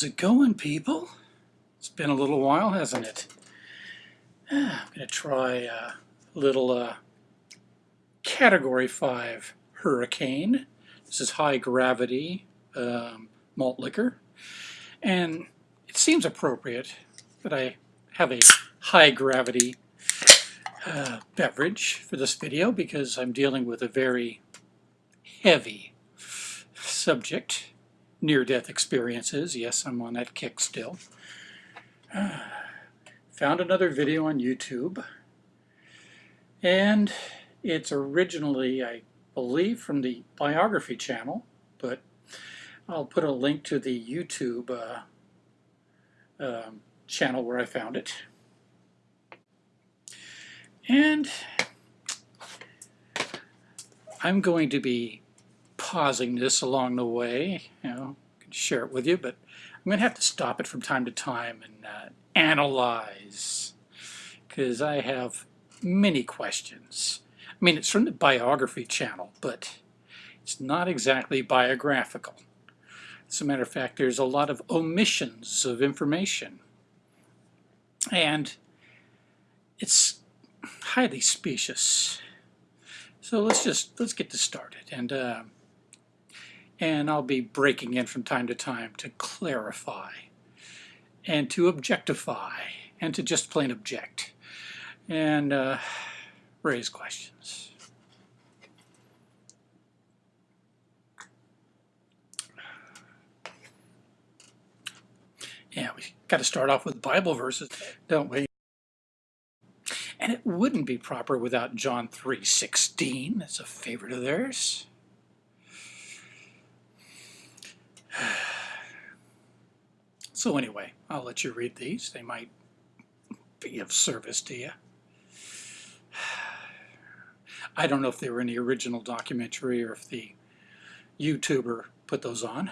How's it going, people? It's been a little while, hasn't it? I'm going to try a little uh, Category 5 Hurricane. This is high gravity um, malt liquor. And it seems appropriate that I have a high gravity uh, beverage for this video because I'm dealing with a very heavy subject near-death experiences. Yes, I'm on that kick still. Found another video on YouTube, and it's originally, I believe, from the biography channel, but I'll put a link to the YouTube uh, um, channel where I found it. And I'm going to be pausing this along the way, you know, I can share it with you, but I'm going to have to stop it from time to time and uh, analyze because I have many questions. I mean, it's from the biography channel, but it's not exactly biographical. As a matter of fact, there's a lot of omissions of information. And it's highly specious. So let's just, let's get this started. And uh, and I'll be breaking in from time to time to clarify and to objectify and to just plain object and uh, raise questions. Yeah, we got to start off with Bible verses, don't we? And it wouldn't be proper without John 3.16. That's a favorite of theirs. So anyway, I'll let you read these. They might be of service to you. I don't know if they were in the original documentary or if the YouTuber put those on.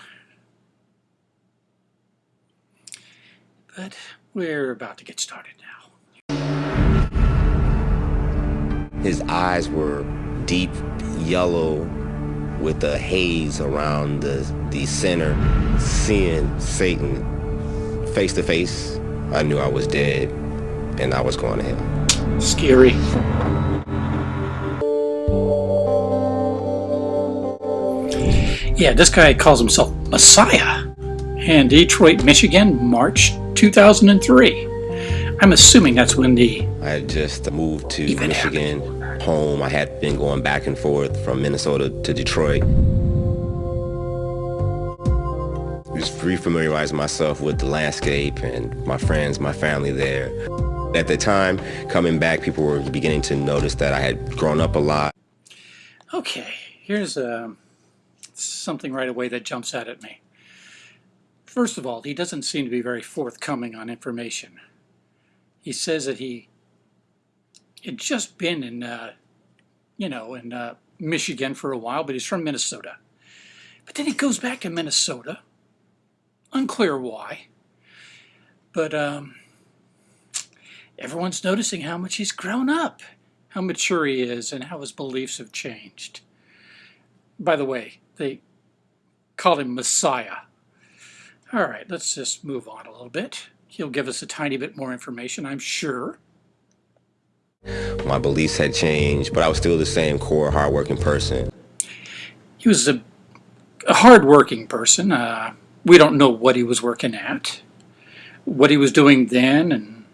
But we're about to get started now. His eyes were deep yellow with a haze around the, the center, seeing Satan face to face, I knew I was dead and I was going to hell. Scary. Yeah, this guy calls himself Messiah. And Detroit, Michigan, March 2003. I'm assuming that's when the... I just moved to Michigan. Happened home. I had been going back and forth from Minnesota to Detroit. Just refamiliarizing myself with the landscape and my friends, my family there. At the time, coming back, people were beginning to notice that I had grown up a lot. Okay, here's uh, something right away that jumps out at me. First of all, he doesn't seem to be very forthcoming on information. He says that he had just been in, uh, you know, in uh, Michigan for a while, but he's from Minnesota. But then he goes back to Minnesota. Unclear why. But um, everyone's noticing how much he's grown up, how mature he is, and how his beliefs have changed. By the way, they call him Messiah. All right, let's just move on a little bit. He'll give us a tiny bit more information, I'm sure. My beliefs had changed, but I was still the same core, hardworking person. He was a, a hardworking person. Uh, we don't know what he was working at, what he was doing then, and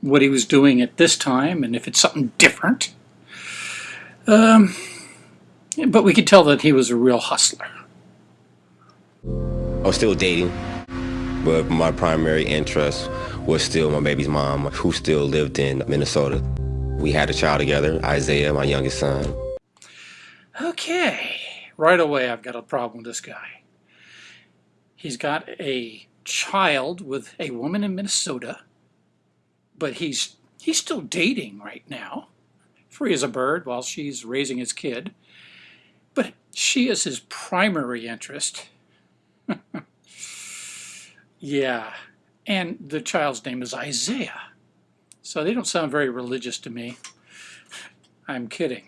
what he was doing at this time, and if it's something different. Um, but we could tell that he was a real hustler. I was still dating, but my primary interest was still my baby's mom, who still lived in Minnesota. We had a child together, Isaiah, my youngest son. Okay, right away I've got a problem with this guy. He's got a child with a woman in Minnesota, but he's he's still dating right now, free as a bird while she's raising his kid. But she is his primary interest. yeah, and the child's name is Isaiah. So they don't sound very religious to me. I'm kidding.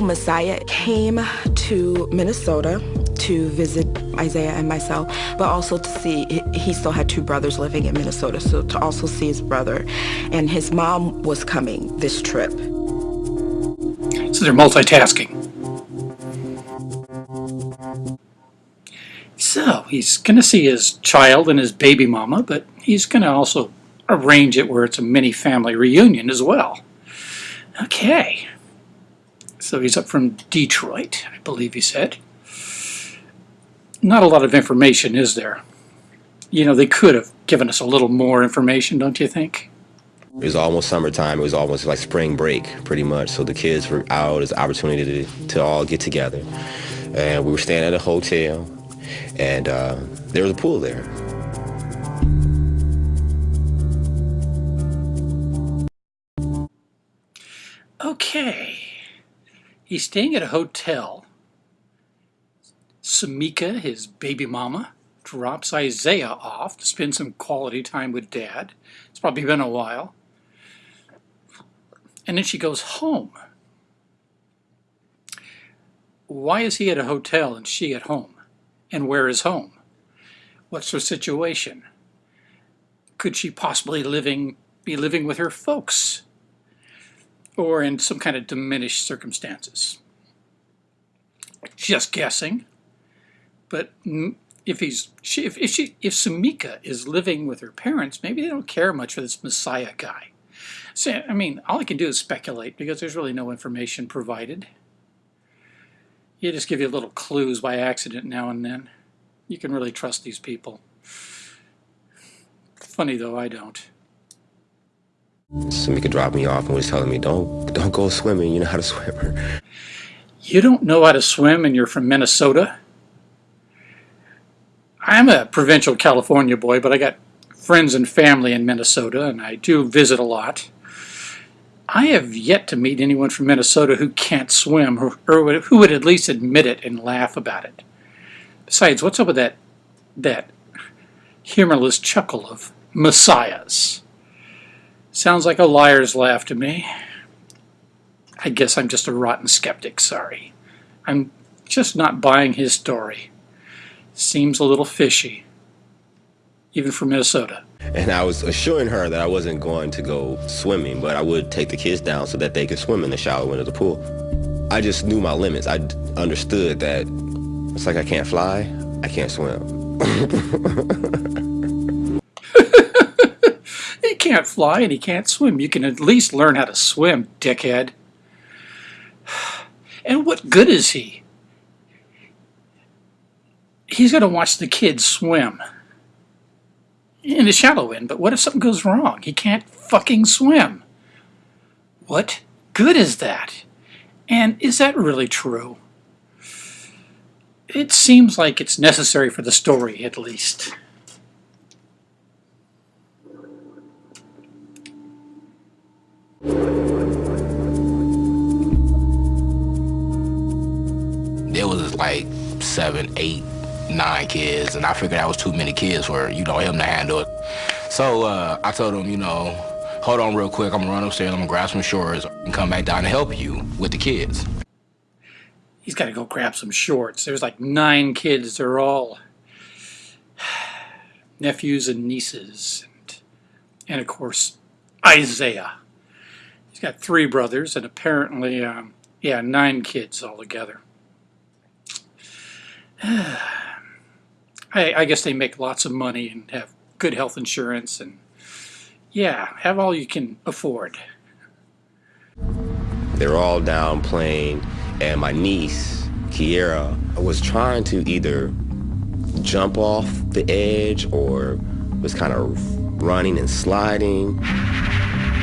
Messiah came to Minnesota to visit Isaiah and myself, but also to see, he still had two brothers living in Minnesota, so to also see his brother. And his mom was coming this trip. So they're multitasking. So he's going to see his child and his baby mama, but he's going to also arrange it where it's a mini family reunion as well. Okay. So he's up from Detroit, I believe he said. Not a lot of information, is there? You know, they could have given us a little more information, don't you think? It was almost summertime. It was almost like spring break, pretty much. So the kids were out as an opportunity to, to all get together. And we were staying at a hotel, and uh, there was a pool there. Okay. He's staying at a hotel. Samika, his baby mama, drops Isaiah off to spend some quality time with dad. It's probably been a while. And then she goes home. Why is he at a hotel and she at home? And where is home? What's her situation? Could she possibly living be living with her folks? Or in some kind of diminished circumstances? Just guessing. But if he's she, if, if she if Samika is living with her parents, maybe they don't care much for this Messiah guy. So I mean, all I can do is speculate because there's really no information provided. You just give you little clues by accident now and then. You can really trust these people. Funny though, I don't. Samika dropped me off and was telling me, "Don't, don't go swimming. You know how to swim." You don't know how to swim, and you're from Minnesota. I'm a provincial California boy, but I got friends and family in Minnesota, and I do visit a lot. I have yet to meet anyone from Minnesota who can't swim or, or who would at least admit it and laugh about it. Besides, what's up with that that humorless chuckle of messiahs? Sounds like a liar's laugh to me. I guess I'm just a rotten skeptic, sorry. I'm just not buying his story. Seems a little fishy, even for Minnesota. And I was assuring her that I wasn't going to go swimming, but I would take the kids down so that they could swim in the shallow end of the pool. I just knew my limits. I understood that it's like I can't fly, I can't swim. he can't fly and he can't swim. You can at least learn how to swim, dickhead. And what good is he? He's going to watch the kids swim in the shallow end, but what if something goes wrong? He can't fucking swim. What good is that? And is that really true? It seems like it's necessary for the story, at least. There was like seven, eight nine kids, and I figured that was too many kids for, you know, him to handle it. So uh, I told him, you know, hold on real quick, I'm gonna run upstairs, I'm gonna grab some shorts and come back down and help you with the kids. He's gotta go grab some shorts. There's like nine kids, they're all nephews and nieces, and, and of course, Isaiah. He's got three brothers and apparently, um, yeah, nine kids altogether. I, I guess they make lots of money and have good health insurance and yeah, have all you can afford. They were all down playing, and my niece, Kiera, was trying to either jump off the edge or was kind of running and sliding.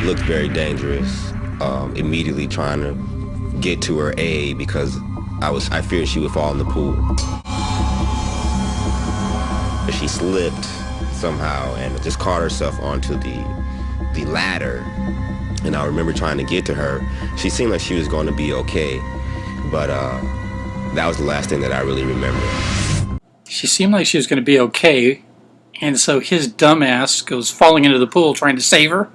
Looked very dangerous. Um, immediately trying to get to her aid because I was I feared she would fall in the pool. But she slipped somehow and just caught herself onto the the ladder. And I remember trying to get to her. She seemed like she was going to be okay, but uh, that was the last thing that I really remember. She seemed like she was going to be okay, and so his dumbass goes falling into the pool trying to save her.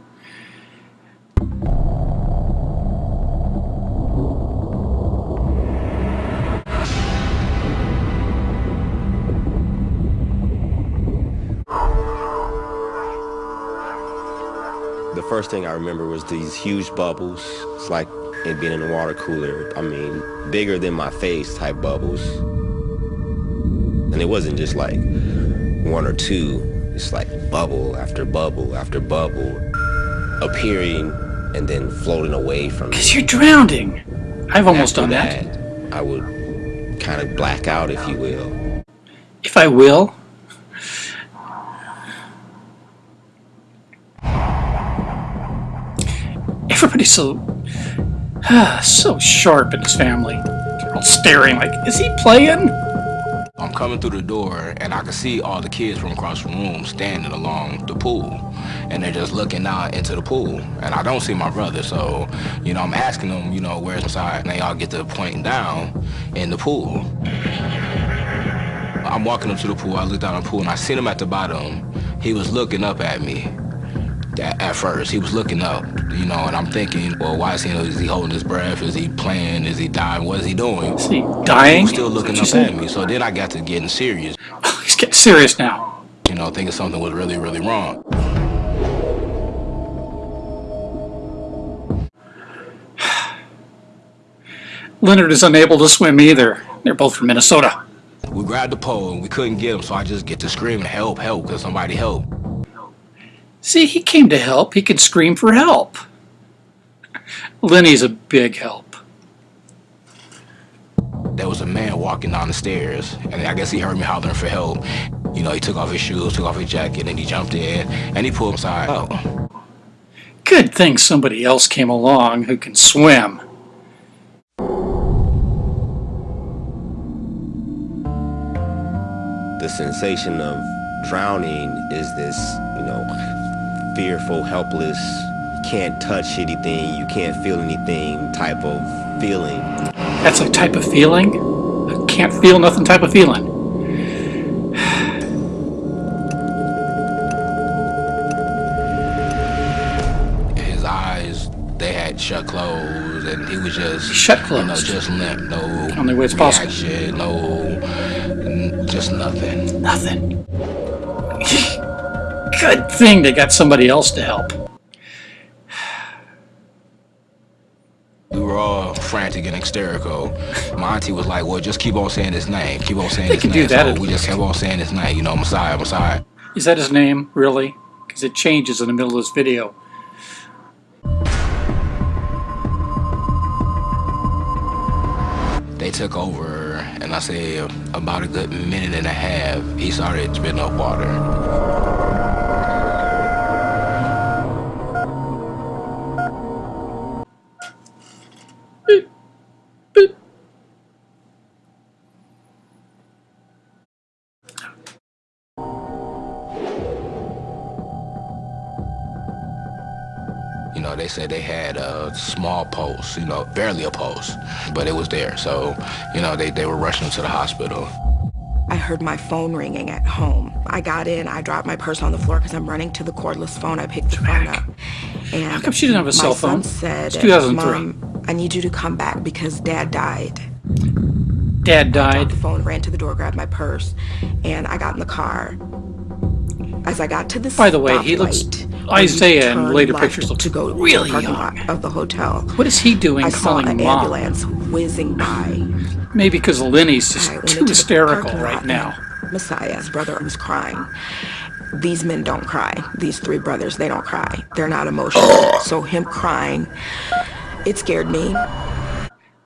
First thing I remember was these huge bubbles. It's like it being in a water cooler. I mean, bigger than my face type bubbles. And it wasn't just like one or two. It's like bubble after bubble after bubble appearing and then floating away from me. Because you're drowning. I've almost After done that. I would kind of black out, if you will. If I will. Everybody's so so sharp in his family. They're all staring like, is he playing? I'm coming through the door and I can see all the kids from across the room standing along the pool. And they're just looking out into the pool. And I don't see my brother, so, you know, I'm asking them, you know, where's inside? And they all get to pointing down in the pool. I'm walking up to the pool, I look down the pool and I seen him at the bottom. He was looking up at me. At, first, he was looking up, you know, and I'm thinking, well, why is he, is he holding his breath? Is he playing? Is he dying? What is he doing? Is he dying? He was still looking up said? at me. So then I got to getting serious, he's getting serious now. you know, thinking something was really, really wrong. Leonard is unable to swim either. They're both from Minnesota. We grabbed the pole and we couldn't get him, so I just get to screaming, help, help, because somebody help. See, he came to help. He could scream for help. Lenny's a big help. There was a man walking down the stairs, and I guess he heard me hollering for help. You know, he took off his shoes, took off his jacket, and he jumped in, and he pulled him aside. Oh, Good thing somebody else came along who can swim. The sensation of drowning is this, you know, fearful, helpless, you can't touch anything, you can't feel anything type of feeling. That's a type of feeling. I can't feel nothing type of feeling. his eyes, they had shut closed, and he was just Shut You know, closed. just limp. No Only way it's possible. reaction, no, just nothing. Nothing. Good thing they got somebody else to help. We were all frantic and hysterical. My auntie was like, "Well, just keep on saying his name. Keep on saying They his can do name." that so we just kept on saying his name. You know, Messiah, Messiah. Is that his name, really? Because it changes in the middle of this video. They took over, and I say about a good minute and a half, he started spitting up water. You know, they said they had a small pulse, you know, barely a pulse, but it was there. So, you know, they, they were rushing to the hospital. I heard my phone ringing at home. I got in, I dropped my purse on the floor because I'm running to the cordless phone. I picked the phone up. And How come she didn't have a cell phone? son said, It's 2003. Mom, I need you to come back because dad died. Dad Dropped died. the phone, ran to the door, grabbed my purse, and I got in the car. As I got to the By the way, he looks- stoplight, where you Isaiah in later pictures looks to go really to the parking young. lot of the hotel. What is he doing I saw calling an mom? ambulance whizzing by. Maybe because Lenny's just I too into hysterical right now. and Messiah's brother was crying. These men don't cry. These three brothers, they don't cry. They're not emotional. so him crying, it scared me.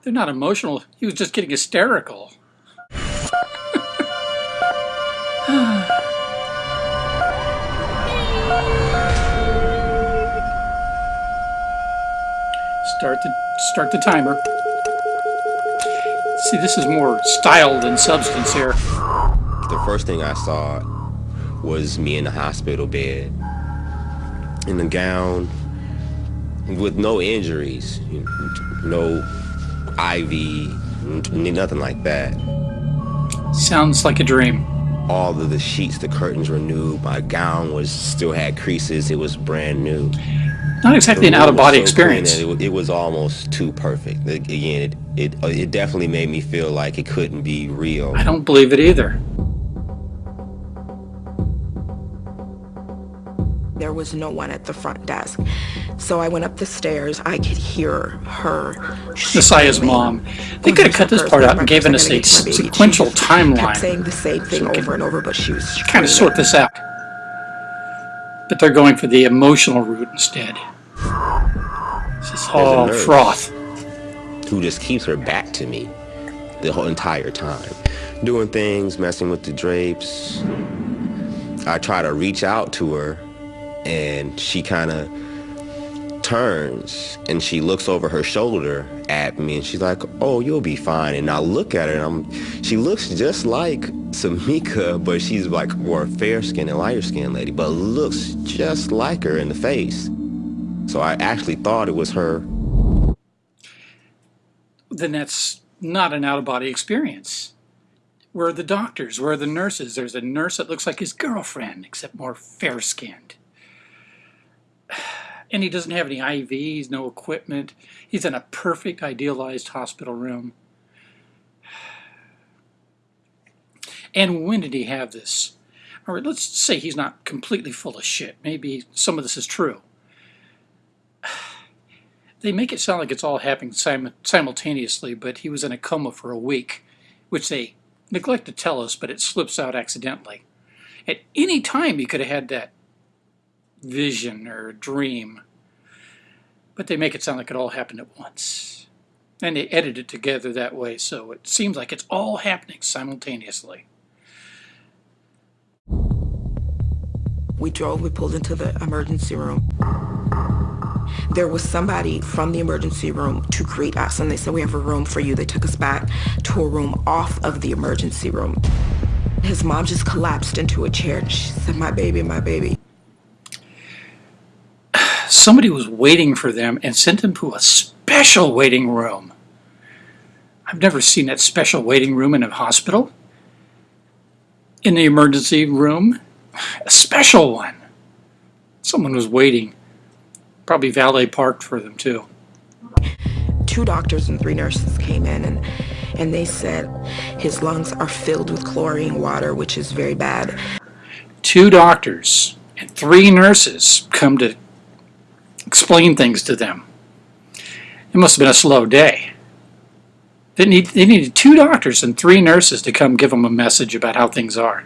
They're not emotional. He was just getting hysterical. Start the start the timer. See, this is more style than substance here. The first thing I saw was me in the hospital bed, in a gown, with no injuries, no IV, nothing like that. Sounds like a dream. All of the sheets, the curtains were new. My gown was still had creases. It was brand new. Not exactly an out of body so experience. It, it was almost too perfect. Again, it, it uh, it definitely made me feel like it couldn't be real. I don't believe it either. There was no one at the front desk. So I went up the stairs. I could hear her. Messiah's mom. They could have cut this part out and given us a sequential timeline. saying the same thing So over and over, but she was kind of sort this out. But they're going for the emotional route instead. This is all froth. who just keeps her back to me the whole entire time. Doing things, messing with the drapes. I try to reach out to her and she kind of turns and she looks over her shoulder at me and she's like, "Oh, you'll be fine." And I look at her and I'm she looks just like Samika, but she's like more fair skinned and lighter skinned lady, but looks just like her in the face. So I actually thought it was her Then that's not an out of body experience. Where are the doctors? Where are the nurses? There's a nurse that looks like his girlfriend, except more fair skinned. And he doesn't have any IVs, no equipment. He's in a perfect, idealized hospital room. And when did he have this? All right, let's say he's not completely full of shit. Maybe some of this is true. They make it sound like it's all happening sim- simultaneously, but he was in a coma for a week, which they neglect to tell us, but it slips out accidentally. At any time, he could have had that vision or dream, but they make it sound like it all happened at once. And they edit it together that way, so it seems like it's all happening simultaneously. We drove, we pulled into the emergency room. There was somebody from the emergency room to greet us, and they said, We have a room for you. They took us back to a room off of the emergency room. His mom just collapsed into a chair and she said, My baby, my baby. Somebody was waiting for them and sent them to a special waiting room. I've never seen that special waiting room in a hospital. In the emergency room, a special one. Someone was waiting. Probably valet parked for them too. Two doctors and three nurses came in and and they said his lungs are filled with chlorine water, which is very bad. Two doctors and three nurses come to explain things to them. It must have been a slow day. They, need, they needed two doctors and three nurses to come give them a message about how things are.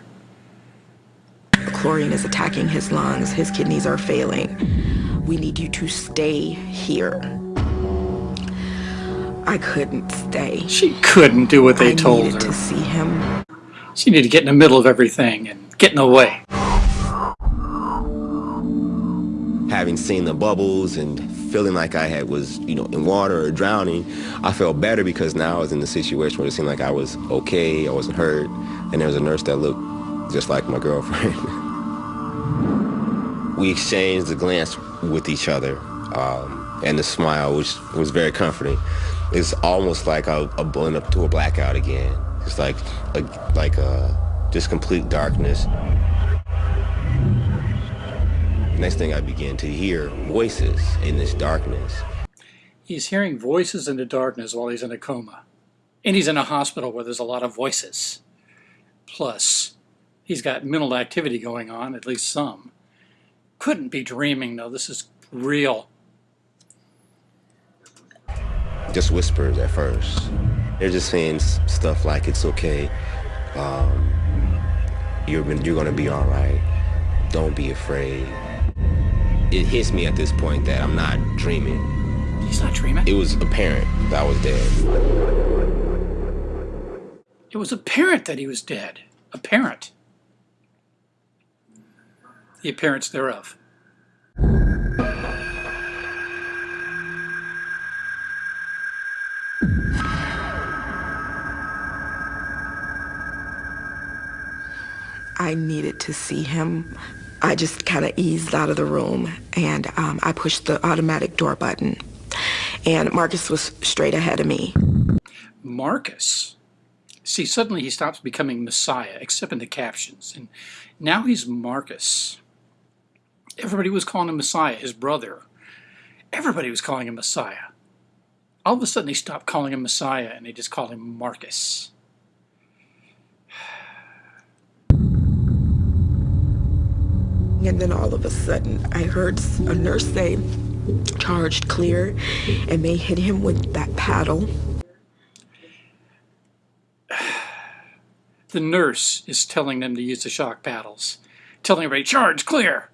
Chlorine is attacking his lungs. His kidneys are failing. We need you to stay here. I couldn't stay. She couldn't do what they I told needed her. to see him. She needed to get in the middle of everything and get in the way. Having seen the bubbles and feeling like I had was, you know, in water or drowning, I felt better because now I was in the situation where it seemed like I was okay, I wasn't hurt, and there was a nurse that looked just like my girlfriend. we exchanged a glance with each other, um, and the smile, which was very comforting. It's almost like I, I went up to a blackout again. It's like, a, like a, just complete darkness. Next thing I began to hear voices in this darkness. He's hearing voices in the darkness while he's in a coma. And he's in a hospital where there's a lot of voices. Plus, he's got mental activity going on, at least some. Couldn't be dreaming, though. This is real. Just whispers at first. They're just saying stuff like it's okay. Um, you're you're gonna be all right. Don't be afraid. It hits me at this point that I'm not dreaming. He's not dreaming. It was apparent that I was dead. It was apparent that he was dead. Apparent. The appearance thereof. I needed to see him. I just kind of eased out of the room and um, I pushed the automatic door button. And Marcus was straight ahead of me. Marcus. See, suddenly he stops becoming Messiah, except in the captions. And now he's Marcus. Everybody was calling him Messiah, his brother. Everybody was calling him Messiah. All of a sudden, they stopped calling him Messiah and they just call him Marcus. And then all of a sudden, I heard a nurse say, charged clear, and they hit him with that paddle. The nurse is telling them to use the shock paddles, telling everybody, charge clear.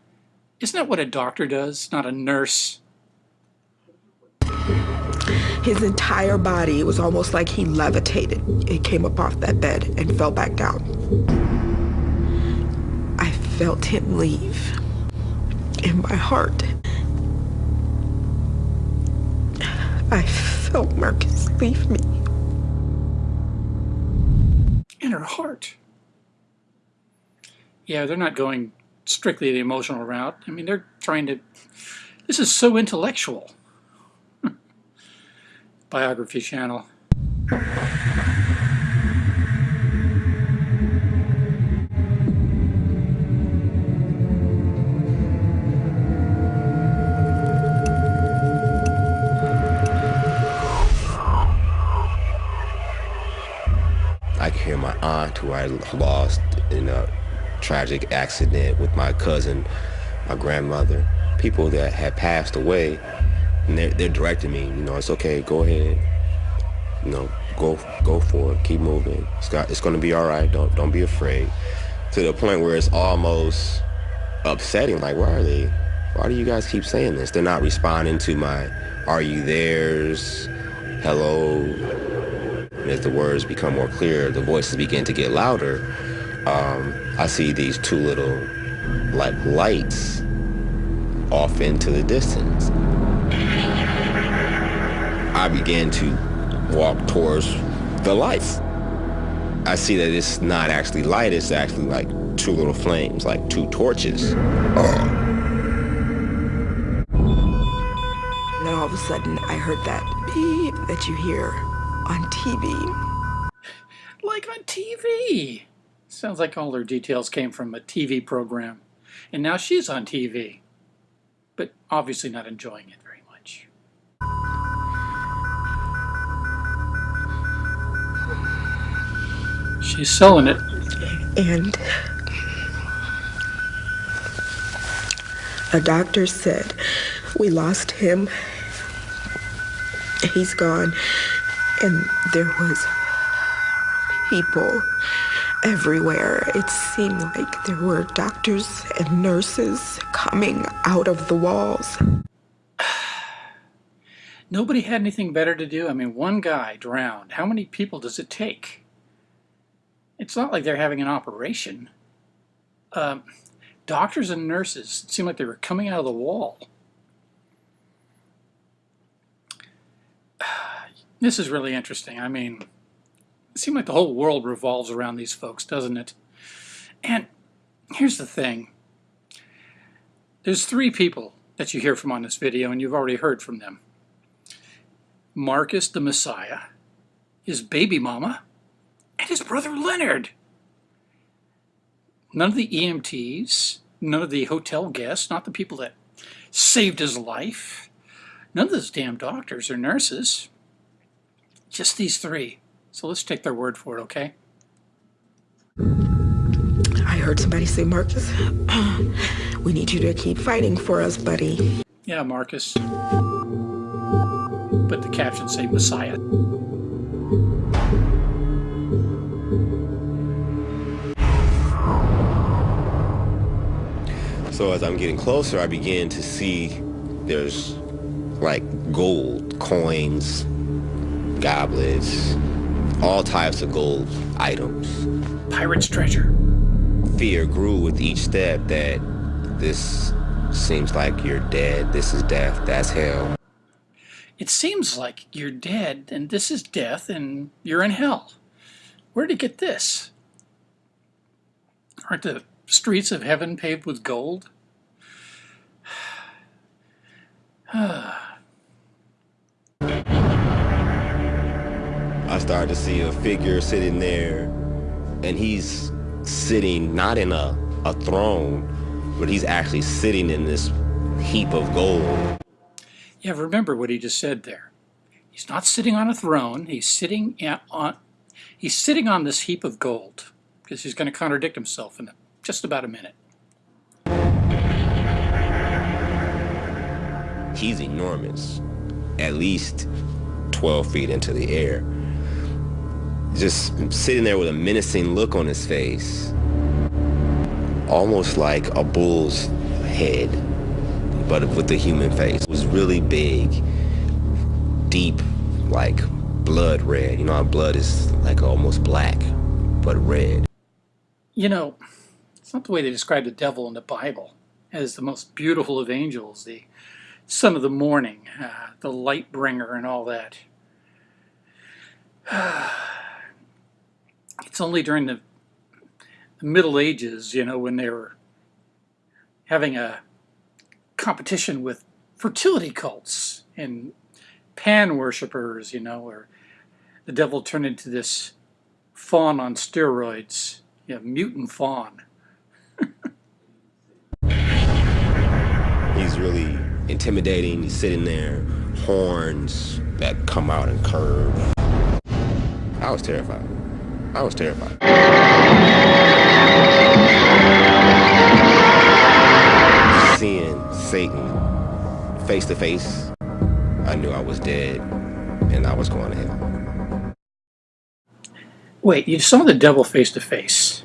Isn't that what a doctor does, not a nurse? His entire body, was almost like he levitated. It came up off that bed and fell back down. Felt him leave in my heart. I felt Marcus leave me. In her heart. Yeah, they're not going strictly the emotional route. I mean, they're trying to. This is so intellectual. Biography Channel. Aunt, who I lost in a tragic accident with my cousin, my grandmother, people that had passed away, and they're, they're directing me. You know, it's okay, go ahead. You know, go go for it, keep moving. It's got, it's gonna be all right. Don't don't be afraid. To the point where it's almost upsetting. Like, why are they? Why do you guys keep saying this? They're not responding to my "Are you theirs?" "Hello." And as the words become more clear, the voices begin to get louder. Um, I see these two little like lights off into the distance. I began to walk towards the lights. I see that it's not actually light, it's actually like two little flames, like two torches. And then all of a sudden, I heard that beep that you hear on TV. Like on TV. Sounds like all her details came from a TV program. And now she's on TV. But obviously not enjoying it very much. She's selling it. And a doctor said, We lost him. He's gone. And there was people everywhere. It seemed like there were doctors and nurses coming out of the walls. Nobody had anything better to do. I mean, one guy drowned. How many people does it take? It's not like they're having an operation. Um, doctors and nurses seemed like they were coming out of the wall. This is really interesting. I mean, it seems like the whole world revolves around these folks, doesn't it? And here's the thing. There's three people that you hear from on this video, and you've already heard from them. Marcus the Messiah, his baby mama, and his brother Leonard. None of the EMTs, none of the hotel guests, not the people that saved his life, none of those damn doctors or nurses. Just these three. So let's take their word for it, okay? I heard somebody say, Marcus, we need you to keep fighting for us, buddy. Yeah, Marcus. But the caption say Messiah. So as I'm getting closer, I begin to see there's like gold coins, goblets, all types of gold items. Pirate's treasure. Fear grew with each step that this seems like you're dead, this is death, that's hell. It seems like you're dead, and this is death, and you're in hell. Where'd you get this? Aren't the streets of heaven paved with gold? I started to see a figure sitting there, and he's sitting not in a, a throne, but he's actually sitting in this heap of gold. Yeah, remember what he just said there. He's not sitting on a throne. He's sitting on he's sitting on this heap of gold because he's going to contradict himself in just about a minute. He's enormous, at least 12 feet into the air. Just sitting there with a menacing look on his face, almost like a bull's head, but with the human face. It was really big, deep, like blood red. You know how blood is like almost black, but red. You know, it's not the way they describe the devil in the Bible as the most beautiful of angels, the son of the morning, uh, the light bringer, and all that. it's only during the, Middle Ages, you know, when they were having a competition with fertility cults and pan worshippers, you know, where the devil turned into this faun on steroids, you know, mutant faun. He's really intimidating. He's sitting there, horns that come out and curve. I was terrified. I was terrified. Seeing Satan face to face, I knew I was dead and I was going to hell. Wait, you saw the devil face to face.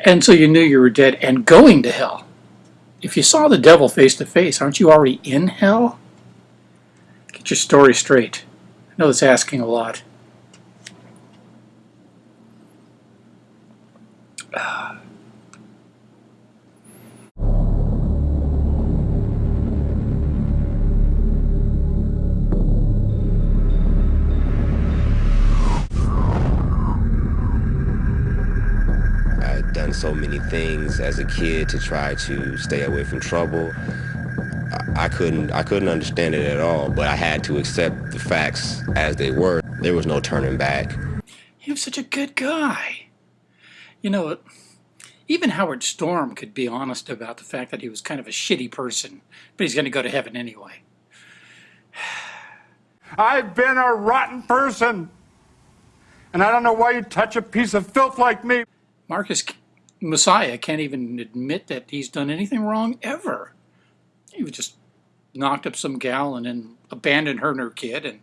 And so you knew you were dead and going to hell. If you saw the devil face to face, aren't you already in hell? Get your story straight. I know it's asking a lot. I'd done so many things as a kid to try to stay away from trouble. I, I couldn't I couldn't understand it at all, but I had to accept the facts as they were. There was no turning back. He was such a good guy. You know, even Howard Storm could be honest about the fact that he was kind of a shitty person, but he's going to go to heaven anyway. I've been a rotten person. And I don't know why you touch a piece of filth like me. Marcus Messiah can't even admit that he's done anything wrong ever. He was just knocked up some gal and then abandoned her and her kid, and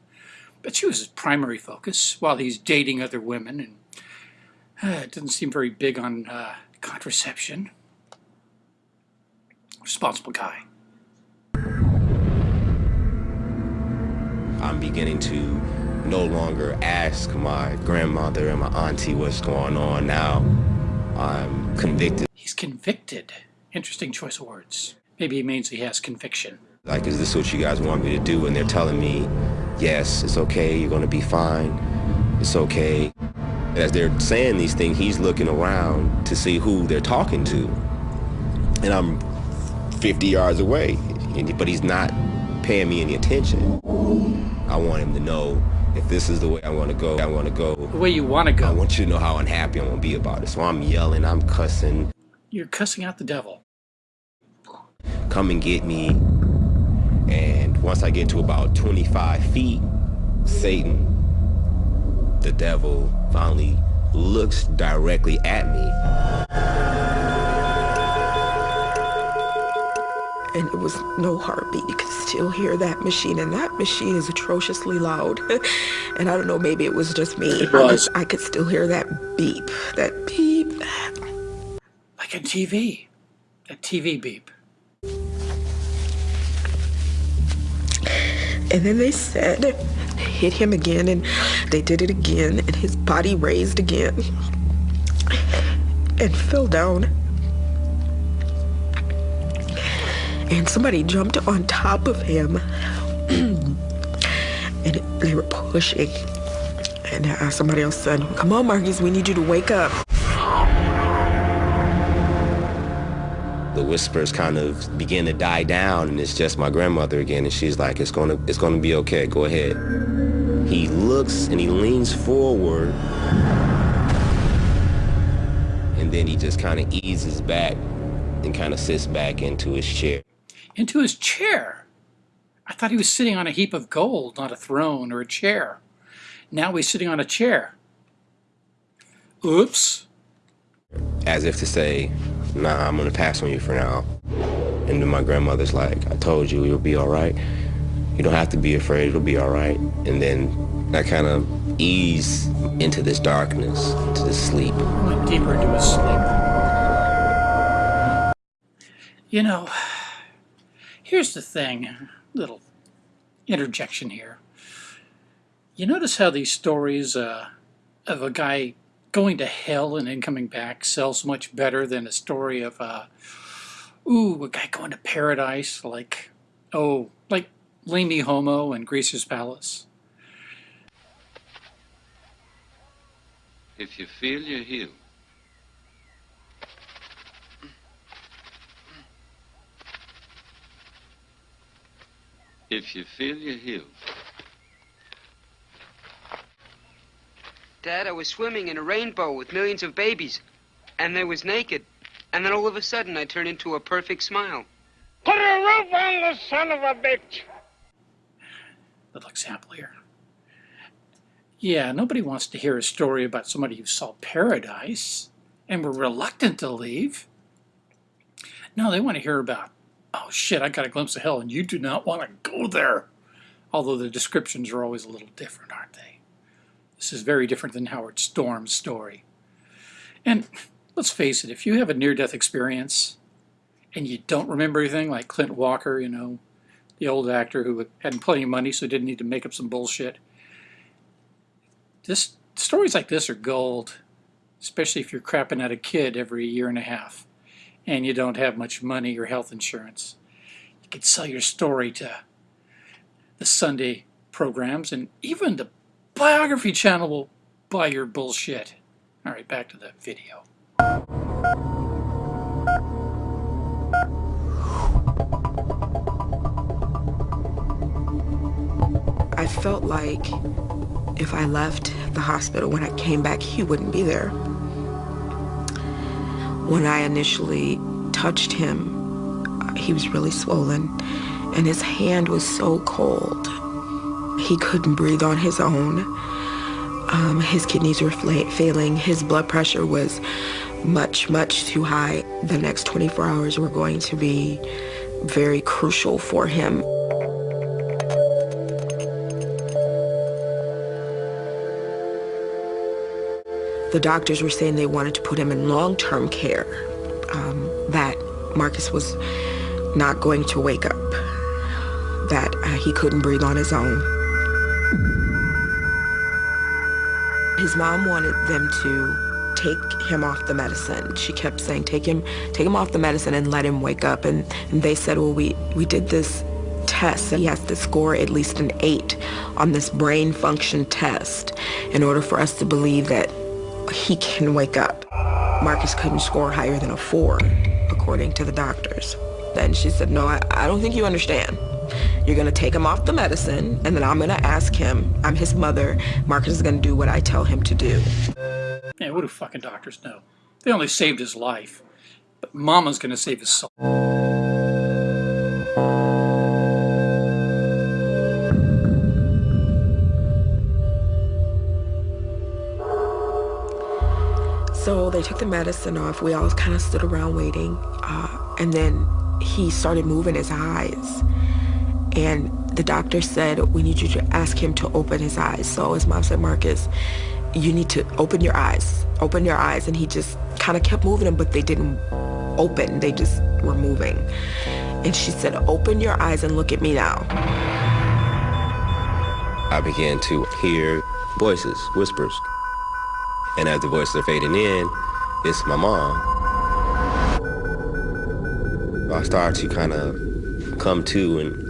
but she was his primary focus while he's dating other women, and it doesn't seem very big on uh, contraception. Responsible guy. I'm beginning to no longer ask my grandmother and my auntie what's going on now. I'm convicted. He's convicted. Interesting choice of words. Maybe he means he has conviction. Like, is this what you guys want me to do? And they're telling me, yes, it's okay, you're gonna be fine, it's okay. As they're saying these things, he's looking around to see who they're talking to. And I'm 50 yards away, but he's not paying me any attention. I want him to know if this is the way I want to go, I want to go. The way you want to go. I want you to know how unhappy I'm gonna be about it. So I'm yelling, I'm cussing, You're cussing out the devil. come and get me. And once I get to about 25 feet, Satan, the devil, finally looks directly at me. and it was no heartbeat. You could still hear that machine, and that machine is atrociously loud. and I don't know, maybe it was just me. It I was. could- I could still hear that beep, that beep. Like a TV. a TV beep. And then they said, hit him again, and they did it again, and his body raised again and fell down. And somebody jumped on top of him, and they were pushing. And uh, somebody else said, Come on, Marcus, we need you to wake up. Whispers kind of begin to die down, and it's just my grandmother again, and she's like, "It's gonna, it's gonna be okay. Go ahead." He looks and he leans forward, and then he just kind of eases back and kind of sits back into his chair. Into his chair. I thought he was sitting on a heap of gold, not a throne or a chair. Now he's sitting on a chair. Oops. as if to say, nah, I'm gonna pass on you for now. And then my grandmother's like, I told you you'll be all right. You don't have to be afraid, it'll be all right. And then I kind of ease into this darkness, into this sleep. Went deeper into his sleep. You know, here's the thing, little interjection here. You notice how these stories uh, of a guy going to hell and then coming back sells much better than a story of, uh, ooh, a guy going to paradise, like, oh, like Lamy Homo and Greaser's Palace. If you feel, you heal. If you feel, you heal. Dad, I was swimming in a rainbow with millions of babies, and they was naked. And then all of a sudden, I turned into a perfect smile. Put a roof on the son of a bitch! Little example here. Yeah, nobody wants to hear a story about somebody who saw paradise and were reluctant to leave. No, they want to hear about, oh shit, I got a glimpse of hell and you do not want to go there. Although the descriptions are always a little different, aren't they? This is very different than Howard Storm's story. And let's face it, if you have a near-death experience and you don't remember anything, like Clint Walker, you know, the old actor who had plenty of money so didn't need to make up some bullshit, this stories like this are gold, especially if you're crapping out a kid every year and a half and you don't have much money or health insurance. You could sell your story to the Sunday programs and even the biography channel will buy your bullshit. All right, back to the video. I felt like if I left the hospital when I came back, he wouldn't be there. When I initially touched him, he was really swollen and his hand was so cold. He couldn't breathe on his own. Um, his kidneys were failing. His blood pressure was much, much too high. The next 24 hours were going to be very crucial for him. The doctors were saying they wanted to put him in long-term care, um, that Marcus was not going to wake up, that uh, he couldn't breathe on his own. His mom wanted them to take him off the medicine. She kept saying, take him, take him off the medicine and let him wake up. And, and they said, well, we, we did this test. He has to score at least an eight on this brain function test in order for us to believe that he can wake up. Marcus couldn't score higher than a four, according to the doctors. Then she said, no, I, I don't think you understand. You're gonna take him off the medicine, and then I'm gonna ask him, I'm his mother, Marcus is gonna do what I tell him to do. Yeah, what do fucking doctors know? They only saved his life, but mama's gonna save his soul. So they took the medicine off. We all kind of stood around waiting. Uh, and then he started moving his eyes. And the doctor said, we need you to ask him to open his eyes. So his mom said, Marcus, you need to open your eyes. Open your eyes. And he just kind of kept moving them, but they didn't open. They just were moving. And she said, open your eyes and look at me now. I began to hear voices, whispers. And as the voices are fading in, it's my mom. I start to kind of come to and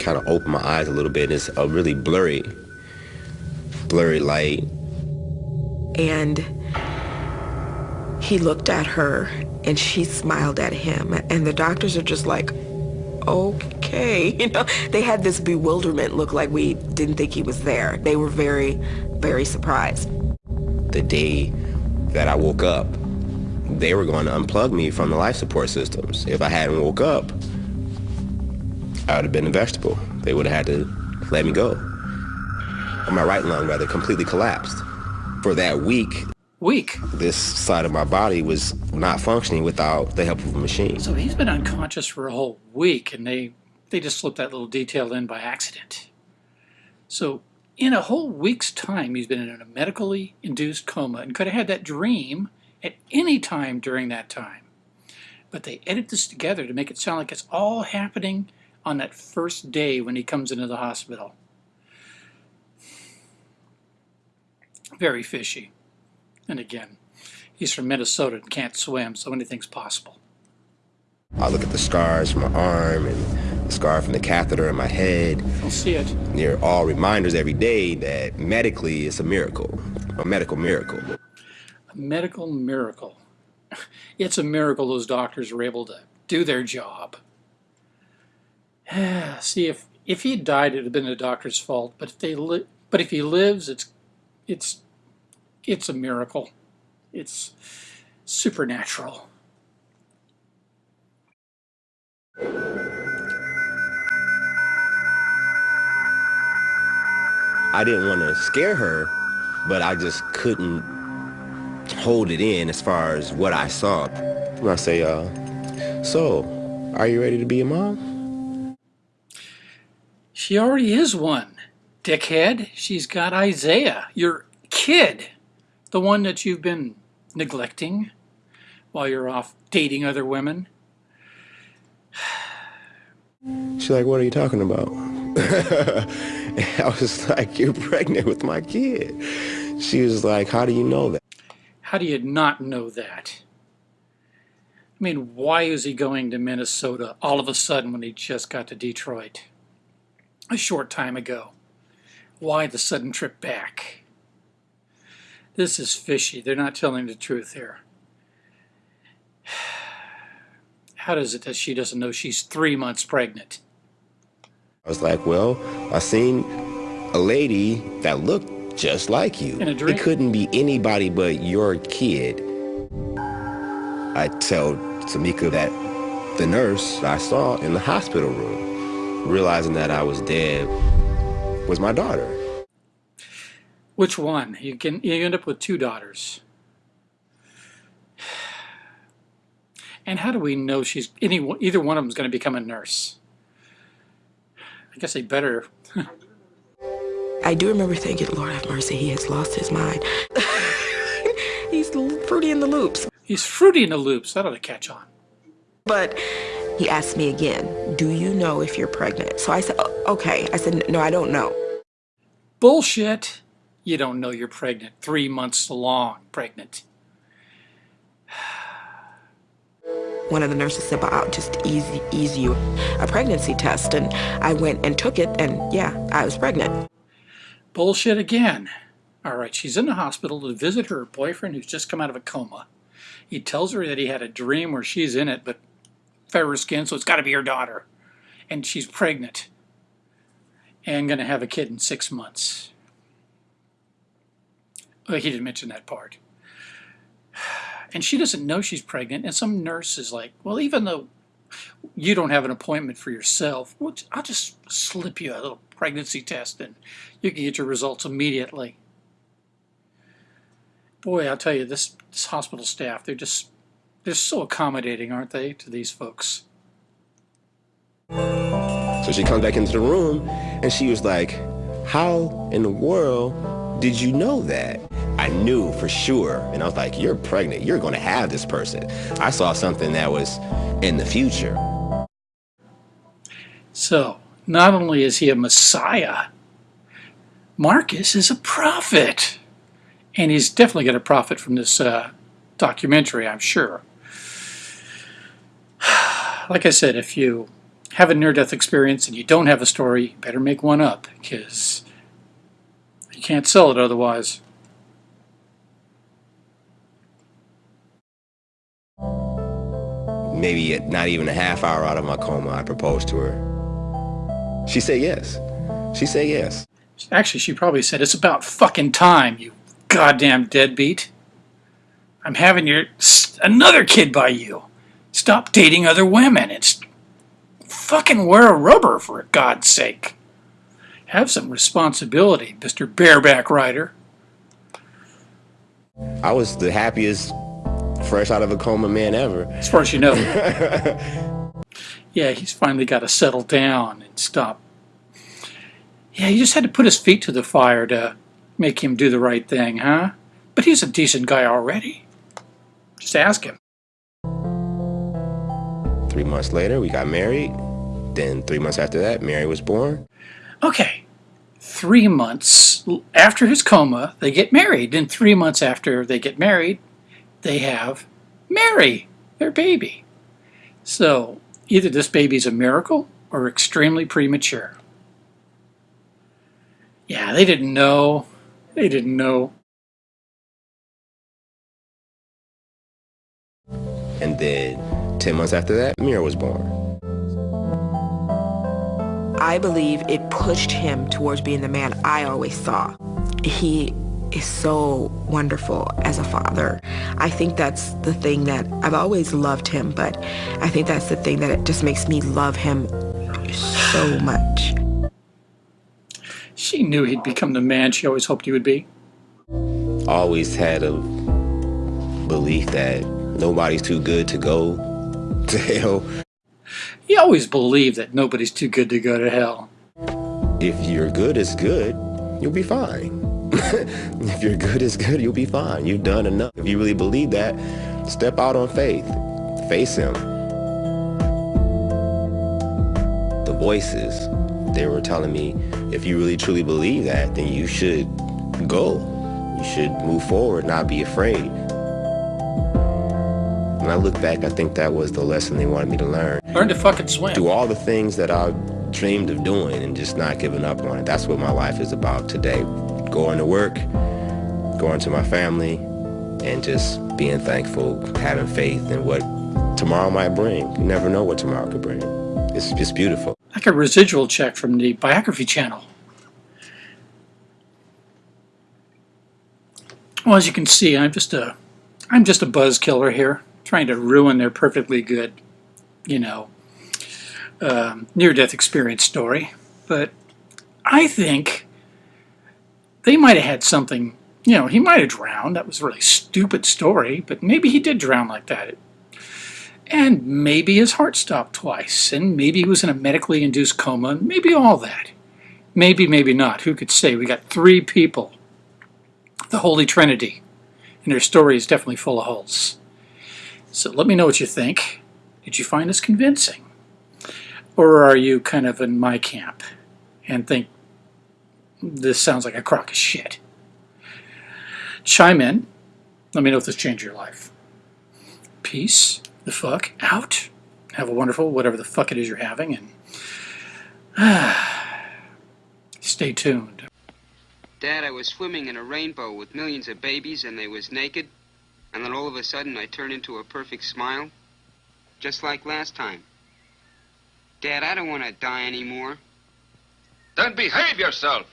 kind of open my eyes a little bit. It's a really blurry, blurry light. And he looked at her and she smiled at him. And the doctors are just like, okay. You know, they had this bewilderment look like we didn't think he was there. They were very, very surprised the day that I woke up, they were going to unplug me from the life support systems. If I hadn't woke up, I would have been a vegetable. They would have had to let me go. My right lung, rather, completely collapsed. For that week, week. This side of my body was not functioning without the help of a machine. So he's been unconscious for a whole week, and they they just slipped that little detail in by accident. So in a whole week's time, he's been in a medically induced coma and could have had that dream at any time during that time. But they edit this together to make it sound like it's all happening on that first day when he comes into the hospital. Very fishy. And again, he's from Minnesota and can't swim, so anything's possible. I look at the scars from my arm and the scar from the catheter in my head. I'll see it. They're all reminders every day that medically it's a miracle, a medical miracle. A medical miracle. It's a miracle those doctors were able to do their job. see, if if he died, it'd have been the doctor's fault. But if they li- but if he lives, it's it's it's a miracle. It's supernatural. I didn't want to scare her, but I just couldn't hold it in as far as what I saw. And I say, uh, so, are you ready to be a mom? She already is one, dickhead. She's got Isaiah, your kid, the one that you've been neglecting while you're off dating other women. She's like, what are you talking about? I was like, you're pregnant with my kid. She was like, how do you know that? How do you not know that? I mean, why is he going to Minnesota all of a sudden when he just got to Detroit a short time ago? Why the sudden trip back? This is fishy. They're not telling the truth here. How does it that she doesn't know she's three months pregnant? I was like, well, I seen a lady that looked just like you. In a dream? It couldn't be anybody but your kid. I tell Tamika that the nurse I saw in the hospital room, realizing that I was dead, was my daughter. Which one? You can you end up with two daughters. And how do we know she's any either one of them is going to become a nurse? I guess they better. I do remember thinking, Lord have mercy, he has lost his mind. He's fruity in the loops. He's fruity in the loops. That ought to catch on. But he asked me again, do you know if you're pregnant? So I said, okay. I said, no, I don't know. Bullshit. You don't know you're pregnant. Three months along pregnant. One of the nurses said, but I'll just ease, ease you a pregnancy test. And I went and took it, and yeah, I was pregnant. Bullshit again. All right, she's in the hospital to visit her boyfriend who's just come out of a coma. He tells her that he had a dream where she's in it, but fairer skin, so it's got to be her daughter. And she's pregnant and going to have a kid in six months. Well, he didn't mention that part. And she doesn't know she's pregnant, and some nurse is like, well, even though you don't have an appointment for yourself, I'll just slip you a little pregnancy test and you can get your results immediately. Boy, I'll tell you, this, this hospital staff, they're just, they're so accommodating, aren't they, to these folks? So she comes back into the room and she was like, how in the world did you know that? I knew for sure, and I was like, you're pregnant, you're gonna have this person. I saw something that was in the future. So, not only is he a messiah, Marcus is a prophet. And he's definitely going to profit from this uh, documentary, I'm sure. Like I said, if you have a near-death experience and you don't have a story, better make one up, because you can't sell it otherwise. Maybe not even a half hour out of my coma, I proposed to her. She said yes. She said yes. Actually, she probably said, it's about fucking time, you goddamn deadbeat. I'm having your another kid by you. Stop dating other women. It's fucking wear a rubber for God's sake. Have some responsibility, Mr. Bareback Rider. I was the happiest fresh out of a coma man ever. As far as you know. yeah, he's finally got to settle down and stop. Yeah, he just had to put his feet to the fire to make him do the right thing, huh? But he's a decent guy already. Just ask him. Three months later, we got married. Then three months after that, Mary was born. Okay, three months after his coma, they get married. And three months after they get married, they have Mary, their baby. So either this baby's a miracle or extremely premature. Yeah, they didn't know. They didn't know. And then 10 months after that, Mira was born. I believe it pushed him towards being the man I always saw. He is so wonderful as a father. I think that's the thing that I've always loved him, but I think that's the thing that it just makes me love him so much. She knew he'd become the man she always hoped he would be. Always had a belief that nobody's too good to go to hell. He always believed that nobody's too good to go to hell. If you're good as good, you'll be fine. if you're good as good, you'll be fine. You've done enough. If you really believe that, step out on faith. Face him. The voices, they were telling me, if you really truly believe that, then you should go. You should move forward, not be afraid. When I look back, I think that was the lesson they wanted me to learn. Learn to fucking swim. Do all the things that I dreamed of doing and just not giving up on it. That's what my life is about today. Going to work, going to my family, and just being thankful, having faith in what tomorrow might bring. You never know what tomorrow could bring. It's just beautiful. Like a residual check from the biography channel. Well, as you can see, I'm just a, I'm just a buzz killer here, trying to ruin their perfectly good, you know, um, near-death experience story. But I think they might have had something, you know, he might have drowned. That was a really stupid story, but maybe he did drown like that. And maybe his heart stopped twice, and maybe he was in a medically induced coma, maybe all that. Maybe, maybe not. Who could say? We got three people the Holy Trinity, and their story is definitely full of holes. So let me know what you think. Did you find this convincing? Or are you kind of in my camp and think this sounds like a crock of shit? Chime in. Let me know if this changed your life. Peace the fuck out. Have a wonderful whatever the fuck it is you're having and stay tuned. Dad, I was swimming in a rainbow with millions of babies and they was naked. And then all of a sudden I turn into a perfect smile. Just like last time. Dad, I don't want to die anymore. Then behave yourself.